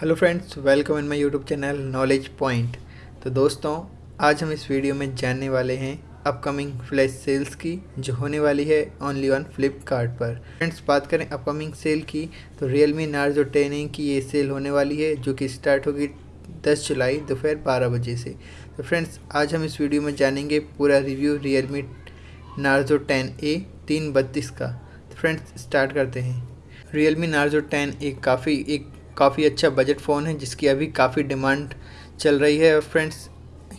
Hello friends welcome in my YouTube channel knowledge point तो दोस्तों, आज हम इस वीडियो में जानने वाले हैं अपकमिंग फ्लैश सेल्स की, जो होने वाली है ओनली ऑन फ्लिपकार्ट पर। फ्रेंड्स बात करें अपकमिंग सेल की तो रियल मी नार्जो टेन की ये सेल होने वाली है, जो कि स्टार्ट होगी 10 जुलाई, दोपहर बारह बजे से। तो फ्रेंड्स आज हम इस वीडियो में जानेंगे पूरा review Realme Narzo ten A तीन बत्तीस का। तो फ्रेंड्स स्टार्ट करते हैं। रियल मी नार्जो टेन एक काफ़ी एक काफ़ी अच्छा बजट फ़ोन है, जिसकी अभी काफ़ी डिमांड चल रही है। और फ्रेंड्स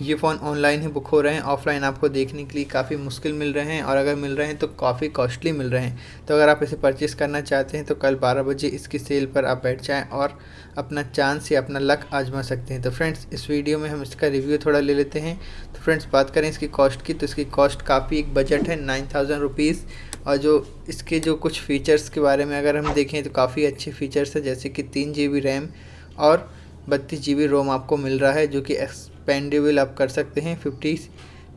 ये फ़ोन ऑनलाइन ही बुक हो रहे हैं। ऑफलाइन आपको देखने के लिए काफ़ी मुश्किल मिल रहे हैं और अगर मिल रहे हैं तो काफ़ी कॉस्टली मिल रहे हैं। तो अगर आप इसे परचेज़ करना चाहते हैं तो कल 12 बजे इसकी सेल पर आप बैठ जाएँ और अपना चांस या अपना लक आजमा सकते हैं। तो फ्रेंड्स इस वीडियो में हम इसका रिव्यू थोड़ा ले लेते हैं। तो फ्रेंड्स बात करें इसकी कॉस्ट की तो इसकी कॉस्ट काफ़ी एक बजट है नाइन थाउज़ेंड और जो इसके जो कुछ फ़ीचर्स के बारे में अगर हम देखें तो काफ़ी अच्छे फ़ीचर्स है, जैसे कि तीन जी रैम और बत्तीस जी रोम आपको मिल रहा है, जो कि एक्सपेंडेबल आप कर सकते हैं fifty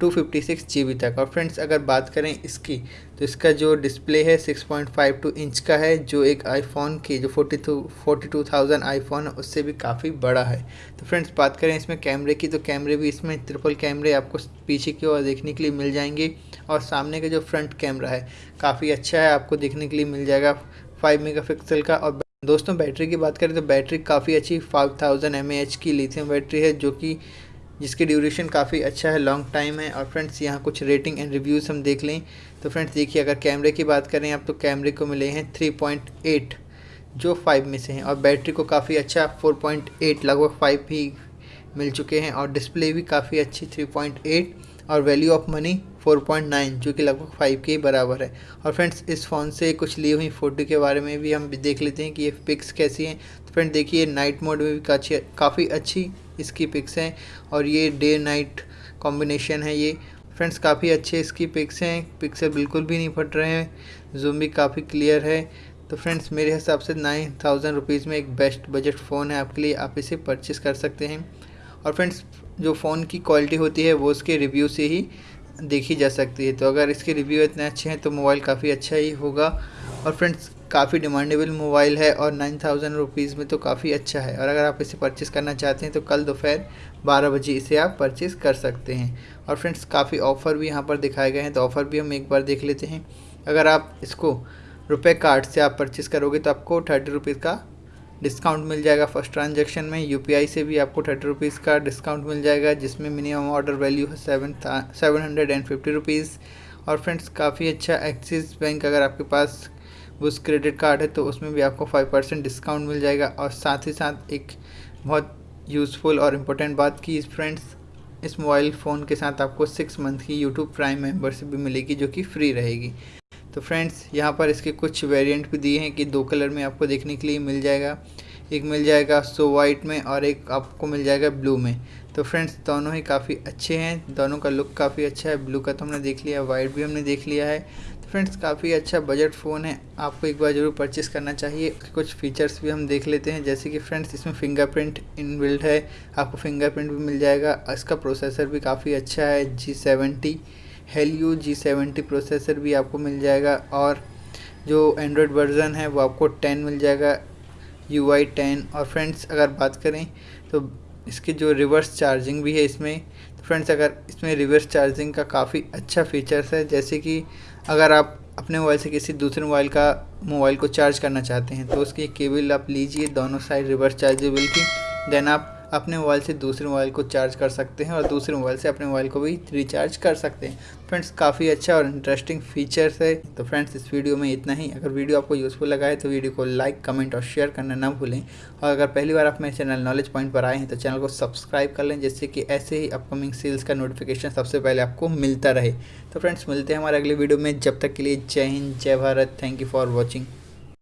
two fifty six G B तक। और फ्रेंड्स अगर बात करें इसकी तो इसका जो डिस्प्ले है six point five two inch का है, जो एक आईफोन की, जो forty two forty two thousand iPhone है, उससे भी काफ़ी बड़ा है। तो फ्रेंड्स बात करें इसमें कैमरे की तो कैमरे भी इसमें ट्रिपल कैमरे आपको पीछे की ओर देखने के लिए मिल जाएँगे। और सामने का जो फ्रंट कैमरा है, काफ़ी अच्छा है, आपको देखने के लिए मिल जाएगा फाइव मेगा का। और दोस्तों बैटरी की बात करें तो बैटरी काफ़ी अच्छी फाइव थाउज़ेंड एम की लिथियम बैटरी है, जो कि जिसकी ड्यूरेशन काफ़ी अच्छा है लॉन्ग टाइम है। और फ्रेंड्स यहाँ कुछ रेटिंग एंड रिव्यूज़ हम देख लें। तो फ्रेंड्स देखिए, अगर कैमरे की बात करें, आप तो कैमरे को मिले हैं 3.8 जो फाइव में से हैं। और बैटरी को काफ़ी अच्छा 4.8 लगभग फाइव भी मिल चुके हैं। और डिस्प्ले भी काफ़ी अच्छी 3.8 और वैल्यू ऑफ़ मनी 4.9 जो कि लगभग 5 के बराबर है। और फ्रेंड्स इस फ़ोन से कुछ ली हुई फ़ोटो के बारे में भी हम देख लेते हैं कि ये पिक्स कैसी हैं। तो फ्रेंड देखिए नाइट मोड में भी काफ़ी काफ़ी अच्छी इसकी पिक्स हैं और ये डे नाइट कॉम्बिनेशन है ये। फ्रेंड्स काफ़ी अच्छे इसकी पिक्स हैं। पिक्सल बिल्कुल भी नहीं फट रहे हैं। जूम भी काफ़ी क्लियर है। तो फ्रेंड्स मेरे हिसाब से नाइन थाउज़ेंड रुपीज़ में एक बेस्ट बजट फ़ोन है। आपके लिए आप इसे परचेस कर सकते हैं। और फ्रेंड्स जो फ़ोन की क्वालिटी होती है, वो उसके रिव्यू से ही देखी जा सकती है। तो अगर इसके रिव्यू इतने अच्छे हैं तो मोबाइल काफ़ी अच्छा ही होगा। और फ्रेंड्स, काफ़ी डिमांडेबल मोबाइल है और नाइन थाउज़ेंड रुपीज़ में तो काफ़ी अच्छा है। और अगर आप इसे परचेज़ करना चाहते हैं तो कल दोपहर बारह बजे इसे आप परचेज़ कर सकते हैं। और फ्रेंड्स, काफ़ी ऑफ़र भी यहाँ पर दिखाए गए हैं तो ऑफ़र भी हम एक बार देख लेते हैं। अगर आप इसको रुपये कार्ड से आप परचेज़ करोगे तो आपको थर्टी रुपीज़ का डिस्काउंट मिल जाएगा फ़र्स्ट ट्रांजेक्शन में। यूपीआई से भी आपको थर्टी रुपीज़ का डिस्काउंट मिल जाएगा, जिसमें मिनिमम ऑर्डर वैल्यू है seven seven hundred and fifty rupees और फ्रेंड्स काफ़ी अच्छा एक्सिस बैंक अगर आपके पास उस क्रेडिट कार्ड है तो उसमें भी आपको फाइव परसेंट डिस्काउंट मिल जाएगा। और साथ ही साथ एक बहुत यूज़फुल और इम्पोर्टेंट बात की फ्रेंड्स इस मोबाइल फ़ोन के साथ आपको सिक्स मंथ की यूट्यूब प्राइम मेम्बरशिप भी मिलेगी, जो कि फ्री रहेगी। तो फ्रेंड्स यहाँ पर इसके कुछ वेरिएंट भी दिए हैं कि दो कलर में आपको देखने के लिए मिल जाएगा। एक मिल जाएगा सो वाइट में और एक आपको मिल जाएगा ब्लू में। तो फ्रेंड्स दोनों ही काफ़ी अच्छे हैं। दोनों का लुक काफ़ी अच्छा है। ब्लू का तो हमने देख लिया वाइट भी हमने देख लिया है। तो फ्रेंड्स काफ़ी अच्छा बजट फ़ोन है। आपको एक बार ज़रूर परचेज़ करना चाहिए। कुछ फीचर्स भी हम देख लेते हैं। जैसे कि फ्रेंड्स इसमें फिंगरप्रिंट इनबिल्ट है। आपको फिंगरप्रिंट भी मिल जाएगा। इसका प्रोसेसर भी काफ़ी अच्छा है G seventy Helio G seventy processor भी आपको मिल जाएगा और जो एंड्रॉयड वर्ज़न है वो आपको टेन मिल जाएगा यू आई टेन और फ्रेंड्स अगर बात करें तो इसके जो रिवर्स चार्जिंग भी है इसमें तो फ्रेंड्स अगर इसमें रिवर्स चार्जिंग का काफ़ी अच्छा फीचर्स है, जैसे कि अगर आप अपने मोबाइल से किसी दूसरे मोबाइल का मोबाइल को चार्ज करना चाहते हैं तो उसकी केबल आप लीजिए, दोनों साइड रिवर्स चार्जेबल की देन आप अपने मोबाइल से दूसरे मोबाइल को चार्ज कर सकते हैं और दूसरे मोबाइल से अपने मोबाइल को भी रिचार्ज कर सकते हैं। फ्रेंड्स, काफ़ी अच्छा और इंटरेस्टिंग फीचर्स है। तो फ्रेंड्स, इस वीडियो में इतना ही। अगर वीडियो आपको यूज़फुल लगा है तो वीडियो को लाइक कमेंट और शेयर करना ना भूलें। और अगर पहली बार आप मेरे चैनल नॉलेज पॉइंट पर आए हैं तो चैनल को सब्सक्राइब कर लें, जिससे कि ऐसे ही अपकमिंग सेल्स का नोटिफिकेशन सबसे पहले आपको मिलता रहे। तो फ्रेंड्स, मिलते हैं हमारे अगले वीडियो में। जब तक के लिए जय हिंद, जय Bharat. Thank you for watching